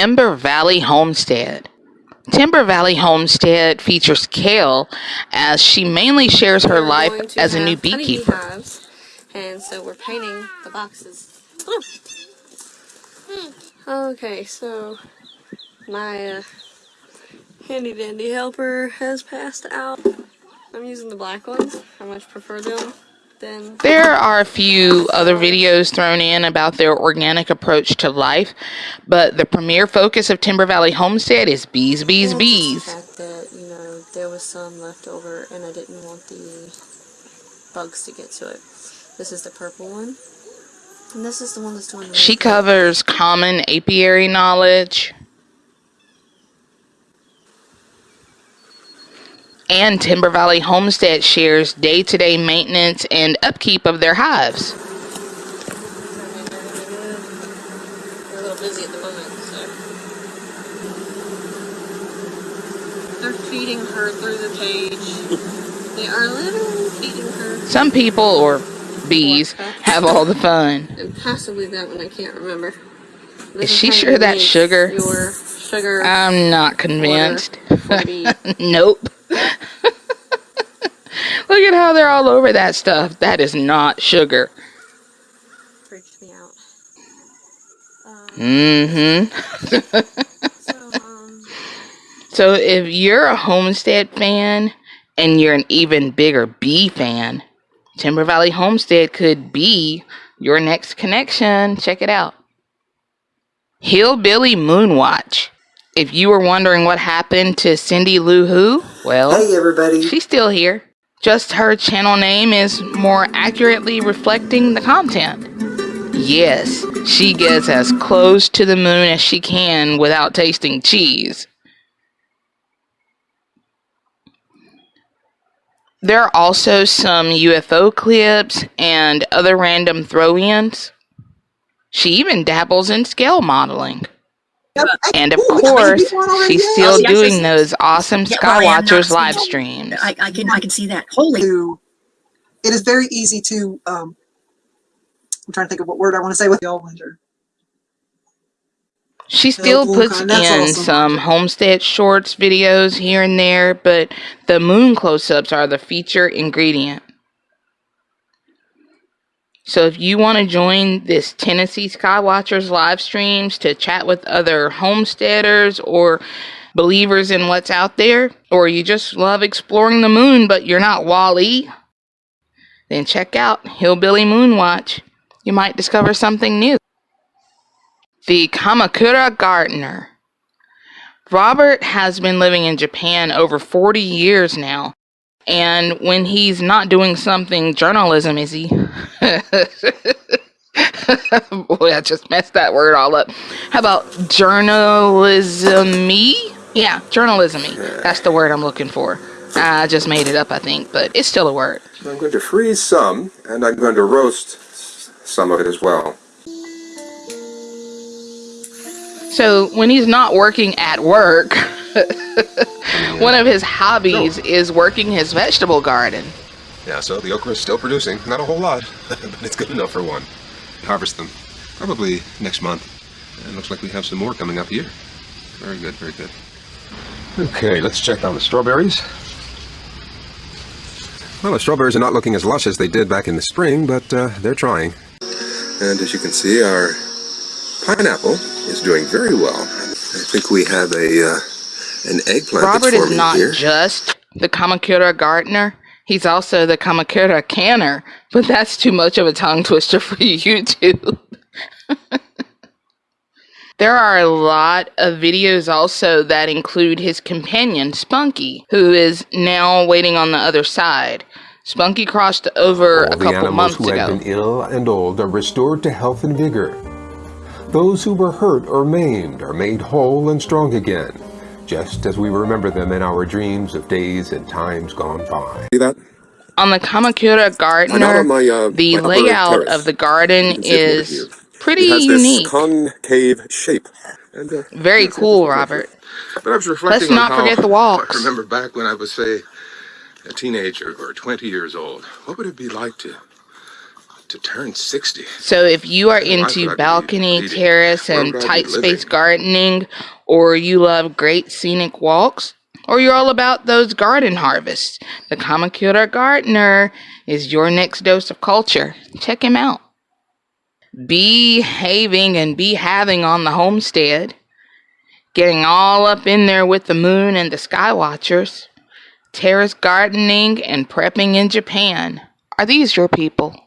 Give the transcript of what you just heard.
Timber Valley Homestead. Timber Valley Homestead features Kale as she mainly shares her We're life as a new beekeeper. hives, and so we're painting the boxes. Okay, so my uh, handy dandy helper has passed out. I'm using the black ones. I much prefer them There are a few other videos thrown in about their organic approach to life, but the premier focus of Timber Valley Homestead is bees, bees, bees. the fact that you know there was some left over, and I didn't want the bugs to get to it. This is the purple one, and this is the one that's doing. The She covers common apiary knowledge and Timber Valley Homestead shares day to day maintenance and upkeep of their hives. We're a little busy at the moment, so. They're feeding her through the cage. They are literally feeding her. Some people, or bees, have all the fun. And possibly that one I can't remember. This Is she sure that's sugar? Your sugar. I'm not convinced. nope. Look at how they're all over that stuff. That is not sugar. freaked me out. Mm-hmm. So, um, So if you're a Homestead fan and you're an even bigger bee fan, Timber Valley Homestead could be your next connection. Check it out. Hillbilly Moonwatch. If you were wondering what happened to Cindy Lou Who, well, Hey everybody. she's still here. Just her channel name is more accurately reflecting the content. Yes, she gets as close to the moon as she can without tasting cheese. There are also some UFO clips and other random throw ins. She even dabbles in scale modeling. And of Ooh, we got many course, people on already? she's still Yes, yes, doing yes. those awesome Yeah, well, I am not Skywatchers live streams. I, I can I can see that. Holy it is very easy to um I'm trying to think of what word I want to say with y'all wonder. She still puts kind- in awesome. some homestead shorts videos here and there, but the moon close ups are the feature ingredient. So if you want to join this Tennessee Skywatchers live streams to chat with other homesteaders or believers in what's out there, or you just love exploring the moon but you're not Wally, then check out Hillbilly Moonwatch. You might discover something new. The Kamakura Gardener. Robert has been living in Japan over 40 years now. And when he's not doing something journalism, is he? Boy, I just messed that word all up. How about journalism-y? Yeah, journalism-y. That's the word I'm looking for. I just made it up, I think, but it's still a word. I'm going to freeze some, and I'm going to roast some of it as well. So when he's not working at work, one of his hobbies is working his vegetable garden. Yeah, so the okra is still producing. Not a whole lot, but it's good enough for one. Harvest them probably next month. And looks like we have some more coming up here. Very good, very good. Okay, let's check on the strawberries. Well, the strawberries are not looking as lush as they did back in the spring, but uh, they're trying. And as you can see, our pineapple is doing very well. I think we have a uh, an eggplant Robert that's is not here. just the Kamakura gardener, he's also the Kamakura canner, but that's too much of a tongue twister for YouTube. there are a lot of videos also that include his companion, Spunky, who is now waiting on the other side. Spunky crossed over All a the couple animals months who had ago. been ill and old are restored to health and vigor. Those who were hurt or maimed are made whole and strong again, just as we remember them in our dreams of days and times gone by. See that? On the Kamakura I'm gardener, on my, uh, the my layout terrace. of the garden can see it over is here. pretty it has unique. this concave shape. And, uh, Very yes, cool, Robert. But I was reflecting Let's on not how forget the walks. I remember back when I was, say, a teenager or 20 years old. What would it be like to to turn 60. So if you are Why would I into balcony, terrace, and would I be tight space gardening, or you love great scenic walks, or you're all about those garden harvests, the Kamakura Gardener is your next dose of culture. Check him out. Behaving and be having on the homestead, getting all up in there with the moon and the sky watchers, terrace gardening and prepping in Japan. Are these your people?